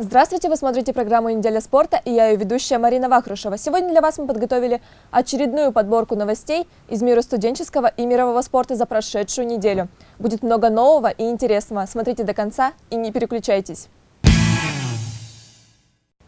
Здравствуйте, вы смотрите программу «Неделя спорта» и я ее ведущая Марина Вахрушева. Сегодня для вас мы подготовили очередную подборку новостей из мира студенческого и мирового спорта за прошедшую неделю. Будет много нового и интересного. Смотрите до конца и не переключайтесь.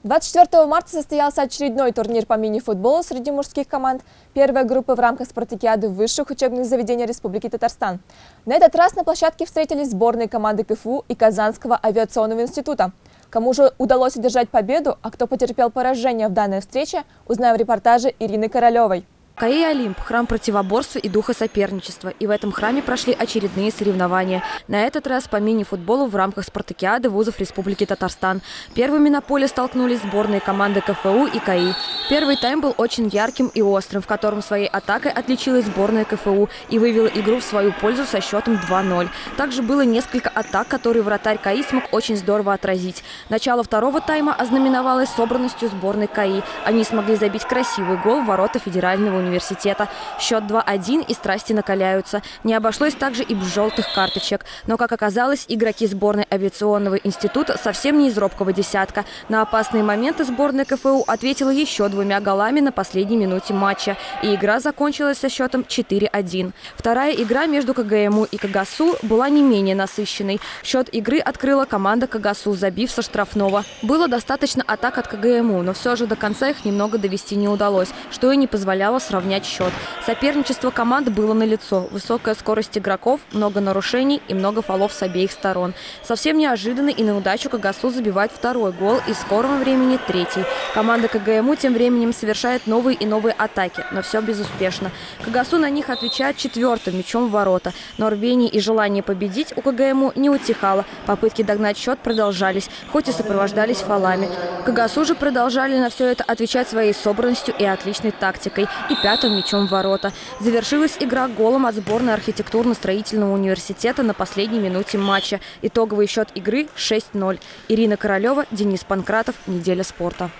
24 марта состоялся очередной турнир по мини-футболу среди мужских команд первой группы в рамках спартакиады высших учебных заведений Республики Татарстан. На этот раз на площадке встретились сборные команды КФУ и Казанского авиационного института. Кому же удалось одержать победу, а кто потерпел поражение в данной встрече, узнаем в репортаже Ирины Королевой. КАИ «Олимп» – храм противоборства и духа соперничества. И в этом храме прошли очередные соревнования. На этот раз по мини-футболу в рамках спартакиады вузов Республики Татарстан. Первыми на поле столкнулись сборные команды КФУ и КАИ. Первый тайм был очень ярким и острым, в котором своей атакой отличилась сборная КФУ и вывела игру в свою пользу со счетом 2-0. Также было несколько атак, которые вратарь КАИ смог очень здорово отразить. Начало второго тайма ознаменовалось собранностью сборной КАИ. Они смогли забить красивый гол в ворота федерального университета университета. Счет 2-1 и страсти накаляются. Не обошлось также и без желтых карточек. Но, как оказалось, игроки сборной авиационного института совсем не из робкого десятка. На опасные моменты сборная КФУ ответила еще двумя голами на последней минуте матча. И игра закончилась со счетом 4-1. Вторая игра между КГМУ и КГСУ была не менее насыщенной. Счет игры открыла команда КГСУ, забив со штрафного. Было достаточно атак от КГМУ, но все же до конца их немного довести не удалось, что и не позволяло сравнять счет. Соперничество команд было налицо. Высокая скорость игроков, много нарушений и много фолов с обеих сторон. Совсем неожиданно и на удачу КГСУ забивает второй гол и в скором времени третий. Команда КГМУ тем временем совершает новые и новые атаки, но все безуспешно. КГСУ на них отвечает четвертым мячом в ворота. Но рвение и желание победить у КГМУ не утихало. Попытки догнать счет продолжались, хоть и сопровождались фолами. КГСУ же продолжали на все это отвечать своей собранностью и отличной тактикой. И пятым мячом в ворота. Завершилась игра голом от сборной архитектурно-строительного университета на последней минуте матча. Итоговый счет игры 6-0. Ирина Королева, Денис Панкратов. Неделя спорта.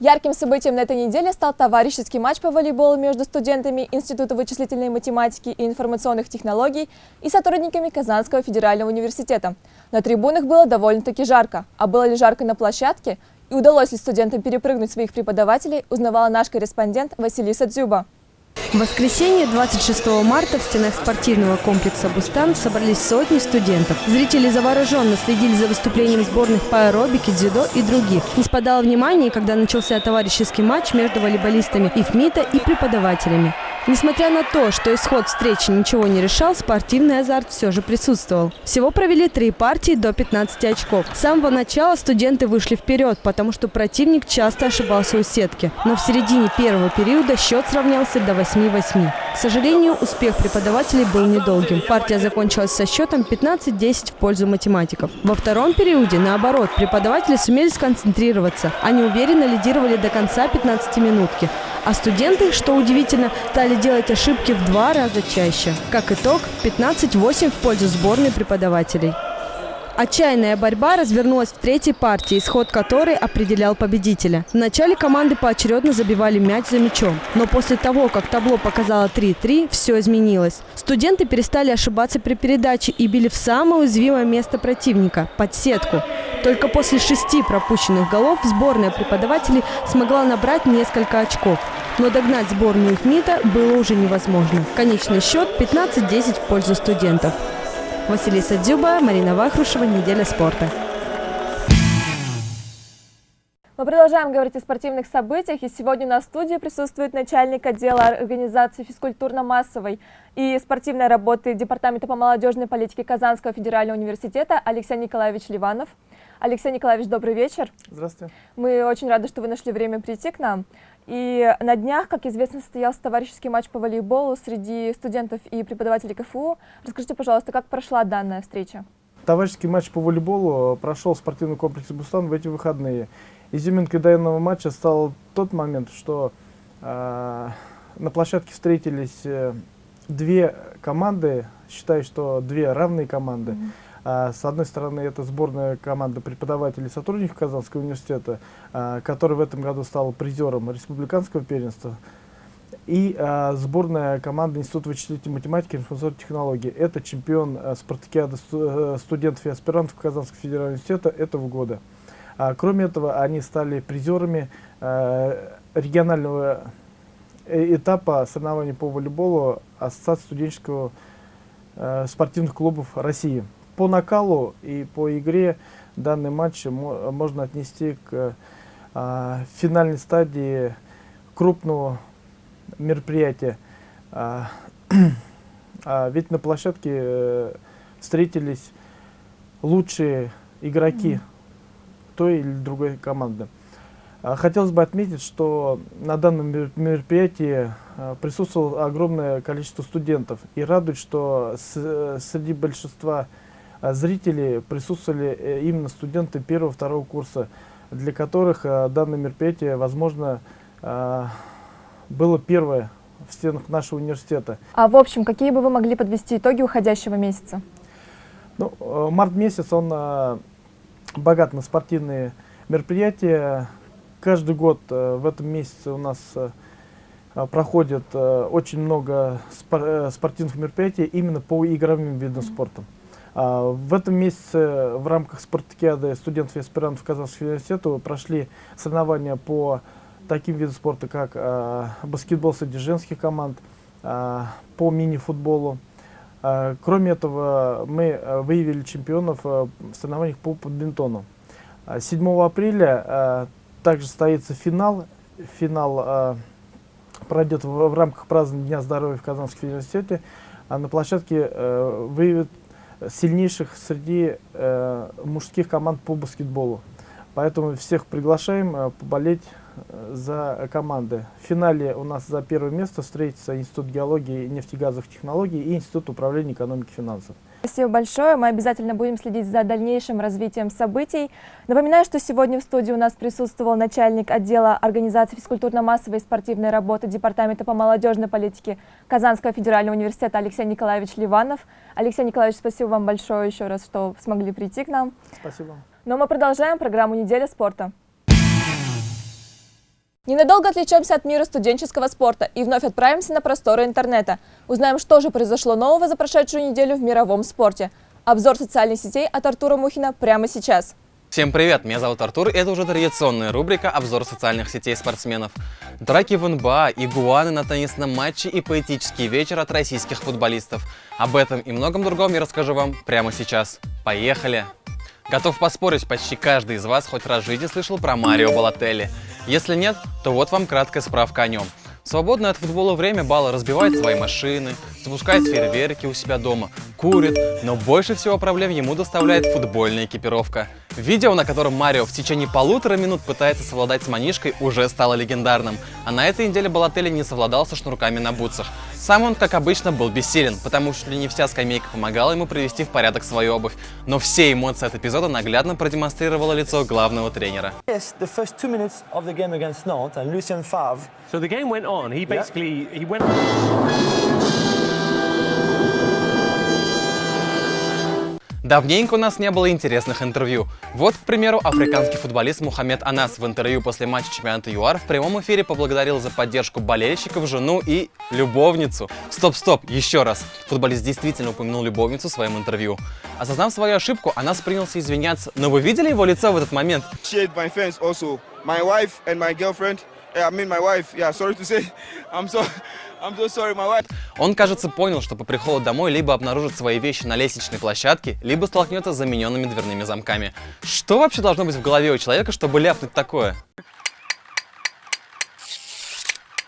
Ярким событием на этой неделе стал товарищеский матч по волейболу между студентами Института вычислительной математики и информационных технологий и сотрудниками Казанского федерального университета. На трибунах было довольно-таки жарко. А было ли жарко на площадке? И удалось ли студентам перепрыгнуть своих преподавателей, узнавала наш корреспондент Василиса Дзюба. В воскресенье 26 марта в стенах спортивного комплекса «Бустан» собрались сотни студентов. Зрители завороженно следили за выступлением сборных по аэробике, дзюдо и других. Не спадало внимания, когда начался товарищеский матч между волейболистами ИФМИТа и преподавателями. Несмотря на то, что исход встречи ничего не решал, спортивный азарт все же присутствовал. Всего провели три партии до 15 очков. С самого начала студенты вышли вперед, потому что противник часто ошибался у сетки. Но в середине первого периода счет сравнялся до 8-8. К сожалению, успех преподавателей был недолгим. Партия закончилась со счетом 15-10 в пользу математиков. Во втором периоде, наоборот, преподаватели сумели сконцентрироваться. Они уверенно лидировали до конца 15-минутки. А студенты, что удивительно, стали делать ошибки в два раза чаще. Как итог, 15-8 в пользу сборной преподавателей. Отчаянная борьба развернулась в третьей партии, исход которой определял победителя. В начале команды поочередно забивали мяч за мячом. Но после того, как табло показало 3-3, все изменилось. Студенты перестали ошибаться при передаче и били в самое уязвимое место противника – под сетку. Только после шести пропущенных голов сборная преподавателей смогла набрать несколько очков. Но догнать сборную ФМИТа было уже невозможно. Конечный счет 15-10 в пользу студентов. Василиса Дзюба, Марина Вахрушева, «Неделя спорта». Мы продолжаем говорить о спортивных событиях, и сегодня на студии присутствует начальник отдела организации физкультурно-массовой и спортивной работы Департамента по молодежной политике Казанского федерального университета Алексей Николаевич Ливанов. Алексей Николаевич, добрый вечер. Здравствуйте. Мы очень рады, что вы нашли время прийти к нам. И на днях, как известно, состоялся товарищеский матч по волейболу среди студентов и преподавателей КФУ. Расскажите, пожалуйста, как прошла данная встреча? Товарищеский матч по волейболу прошел в спортивном комплексе «Бустан» в эти выходные. Изюминкой данного матча стал тот момент, что э, на площадке встретились э, две команды, считаю, что две равные команды. Mm -hmm. А, с одной стороны, это сборная команда преподавателей и сотрудников Казанского университета, а, который в этом году стал призером республиканского первенства. и э, сборная команды Института вычислительной математики и информационных технологий. Это чемпион э, спартакиады сту студентов и аспирантов Казанского федерального университета этого года. А, кроме этого, они стали призерами регионального э, этапа соревнований по волейболу Ассоциации студенческого э, спортивных клубов России. По накалу и по игре данный матч можно отнести к э, финальной стадии крупного мероприятия. А, а ведь на площадке э, встретились лучшие игроки той или другой команды. А, хотелось бы отметить, что на данном мероприятии а, присутствовало огромное количество студентов. И радует, что среди большинства зрителей присутствовали э, именно студенты первого-второго курса, для которых данное мероприятие, возможно, было первое в стенах нашего университета. А в общем, какие бы вы могли подвести итоги уходящего месяца? Ну, э, март месяц, он э, богат на спортивные мероприятия. Каждый год э, в этом месяце у нас проходит очень много спортивных мероприятий именно по игровым видам спорта. А, в этом месяце в рамках спартакиады студентов и аспирантов Казанского университета прошли соревнования по таким видам спорта, как э, баскетбол среди женских команд, э, по мини-футболу. Кроме этого, мы выявили чемпионов в соревнованиях по бадминтону. 7 апреля также состоится финал. Финал пройдет в, рамках празднования Дня здоровья в Казанском университете. А на площадке выявят сильнейших среди э, мужских команд по баскетболу. Поэтому всех приглашаем э, поболеть за команды. В финале у нас за первое место встретится Институт геологии и нефтегазовых технологий и Институт управления экономики и финансов. Спасибо большое. Мы обязательно будем следить за дальнейшим развитием событий. Напоминаю, что сегодня в студии у нас присутствовал начальник отдела организации физкультурно-массовой и спортивной работы Департамента по молодежной политике Казанского федерального университета Алексей Николаевич Ливанов. Алексей Николаевич, спасибо вам большое еще раз, что смогли прийти к нам. Спасибо. Но мы продолжаем программу «Неделя спорта». Ненадолго отвлечемся от мира студенческого спорта и вновь отправимся на просторы интернета. Узнаем, что же произошло нового за прошедшую неделю в мировом спорте. Обзор социальных сетей от Артура Мухина прямо сейчас. Всем привет, меня зовут Артур, и это уже традиционная рубрика «Обзор социальных сетей спортсменов». Драки в НБА, игуаны на теннисном матче и поэтический вечер от российских футболистов. Об этом и многом другом я расскажу вам прямо сейчас. Поехали! Готов поспорить, почти каждый из вас хоть раз в жизни слышал про Марио Балотелли. Если нет, то вот вам краткая справка о нем. свободное от футбола время Бала разбивает свои машины, запускает фейерверки у себя дома, курит, но больше всего проблем ему доставляет футбольная экипировка. Видео, на котором Марио в течение полутора минут пытается совладать с манишкой, уже стало легендарным. А на этой неделе Балотелли не совладал со шнурками на бутсах. Сам он, как обычно, был бессилен, потому что не вся скамейка помогала ему привести в порядок свою обувь. Но все эмоции от эпизода наглядно продемонстрировало лицо главного тренера. Yes, the first two minutes of the game against Nantes and Lucien Favre. So the game went on. He basically yeah. he went. Давненько у нас не было интересных интервью. Вот, к примеру, африканский футболист Мухаммед Анас в интервью после матча чемпионата ЮАР в прямом эфире поблагодарил за поддержку болельщиков, жену и любовницу. Стоп-стоп, еще раз. Футболист действительно упомянул любовницу в своем интервью. Осознав свою ошибку, Анас принялся извиняться. Но вы видели его лицо в этот момент? My wife and my girlfriend, I mean my wife, yeah, sorry to say, I'm so, So sorry, Он, кажется, понял, что по приходу домой либо обнаружит свои вещи на лестничной площадке, либо столкнется с замененными дверными замками. Что вообще должно быть в голове у человека, чтобы ляпнуть такое?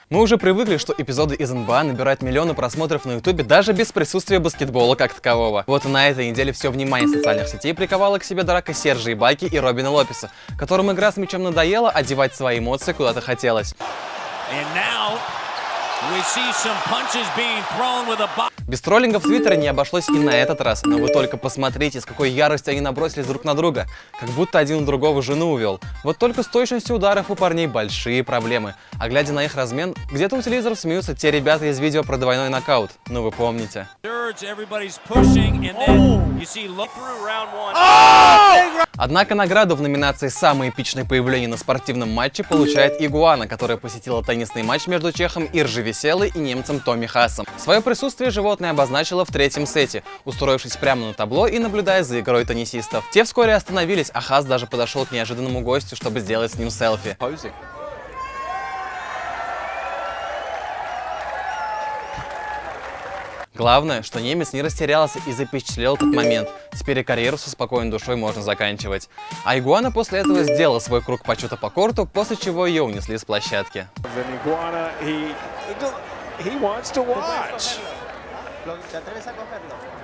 Мы уже привыкли, что эпизоды из НБА набирают миллионы просмотров на ютубе даже без присутствия баскетбола как такового. Вот на этой неделе все внимание социальных сетей приковала к себе драка Сержа Ибаки и Робина Лопеса, которым игра с мячом надоела, одевать свои эмоции куда-то хотелось. Без троллингов в Твиттере не обошлось и на этот раз, но вы только посмотрите, с какой яростью они набросились друг на друга, как будто один у другого жену увел. Вот только с точностью ударов у парней большие проблемы, а глядя на их размен, где-то у телевизоров смеются те ребята из видео про двойной нокаут, ну вы помните. Однако награду в номинации «Самое эпичное появление на спортивном матче» получает Игуана, которая посетила теннисный матч между чехом Иржи Веселой и немцем Томми Хасом. Свое присутствие животное обозначило в третьем сете, устроившись прямо на табло и наблюдая за игрой теннисистов. Те вскоре остановились, а Хас даже подошел к неожиданному гостю, чтобы сделать с ним селфи. Главное, что немец не растерялся и запечатлел этот момент. Теперь и карьеру со спокойной душой можно заканчивать. А Игуана после этого сделала свой круг почета по корту, после чего ее унесли с площадки.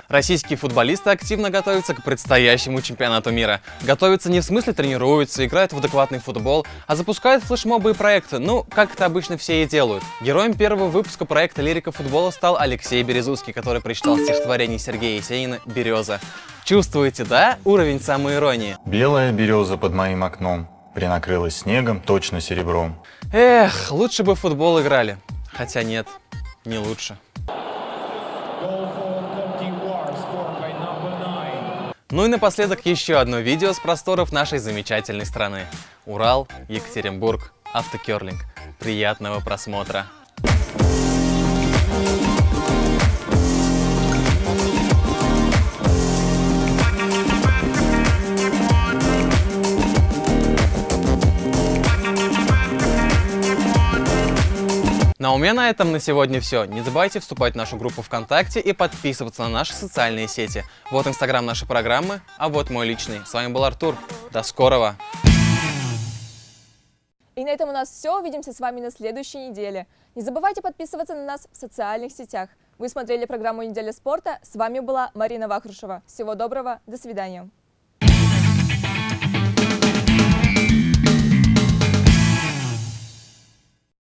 Российские футболисты активно готовятся к предстоящему чемпионату мира. Готовятся не в смысле тренируются, играют в адекватный футбол, а запускают флешмобы и проекты, ну, как это обычно все и делают. Героем первого выпуска проекта «Лирика футбола» стал Алексей Березузский, который прочитал стихотворение Сергея Есенина «Береза». Чувствуете, да, уровень самоиронии? Белая береза под моим окном принакрылась снегом, точно серебром. Эх, лучше бы в футбол играли. Хотя нет, не лучше. Ну и напоследок еще одно видео с просторов нашей замечательной страны. Урал, Екатеринбург, автокерлинг. Приятного просмотра! Ну а у меня на этом на сегодня все. Не забывайте вступать в нашу группу ВКонтакте и подписываться на наши социальные сети. Вот инстаграм нашей программы, а вот мой личный. С вами был Артур. До скорого! И на этом у нас все. Увидимся с вами на следующей неделе. Не забывайте подписываться на нас в социальных сетях. Вы смотрели программу «Неделя спорта». С вами была Марина Вахрушева. Всего доброго. До свидания.